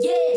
Yeah.